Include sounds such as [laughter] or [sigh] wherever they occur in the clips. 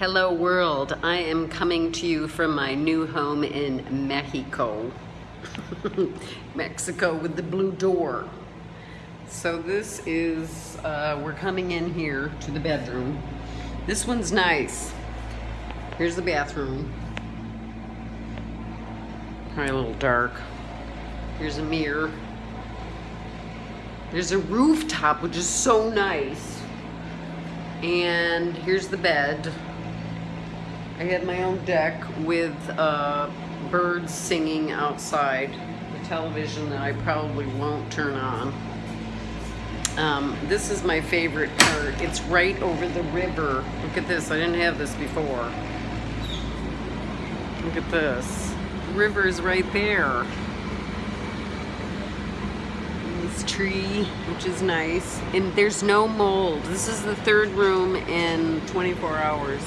Hello world, I am coming to you from my new home in Mexico. [laughs] Mexico with the blue door. So this is, uh, we're coming in here to the bedroom. This one's nice. Here's the bathroom. Probably a little dark. Here's a mirror. There's a rooftop, which is so nice. And here's the bed. I had my own deck with uh, birds singing outside. The television that I probably won't turn on. Um, this is my favorite part. It's right over the river. Look at this. I didn't have this before. Look at this. The river is right there this tree, which is nice. And there's no mold. This is the third room in 24 hours.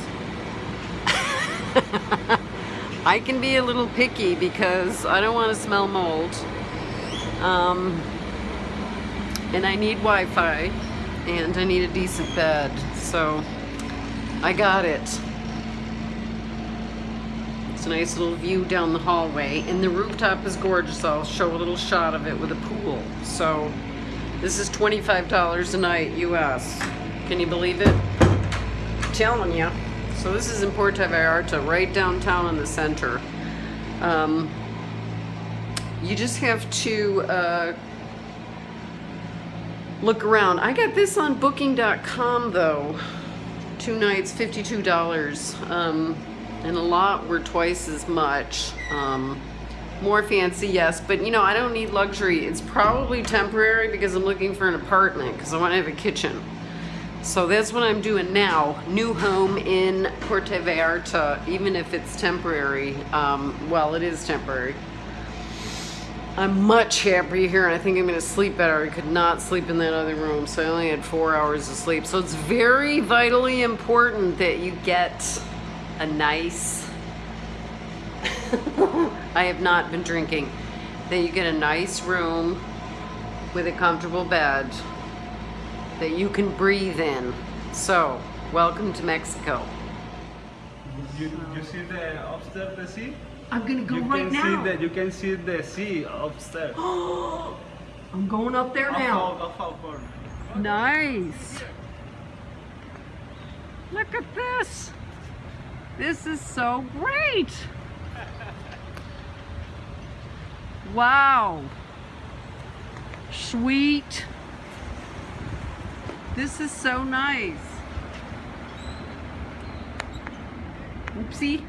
[laughs] I can be a little picky because I don't want to smell mold. Um, and I need Wi-Fi and I need a decent bed. So I got it. It's a nice little view down the hallway and the rooftop is gorgeous. I'll show a little shot of it with a pool. So this is $25 a night US. Can you believe it? I'm telling you. So this is in Puerto Vallarta, right downtown in the center. Um, you just have to uh, look around. I got this on booking.com though. Two nights, $52. Um, and a lot were twice as much. Um, more fancy, yes, but you know, I don't need luxury. It's probably temporary because I'm looking for an apartment because I want to have a kitchen. So that's what I'm doing now. New home in Puerto Vallarta, even if it's temporary. Um, well, it is temporary. I'm much happier here and I think I'm gonna sleep better. I could not sleep in that other room, so I only had four hours of sleep. So it's very vitally important that you get a nice, [laughs] I have not been drinking, that you get a nice room with a comfortable bed that you can breathe in. So, welcome to Mexico. You, you see the upstairs the sea? I'm gonna go you right can now. See the, you can see the sea upstairs. [gasps] I'm going up there now. Go for- go Nice. Look at this. This is so great. Wow. Sweet. This is so nice. Oopsie.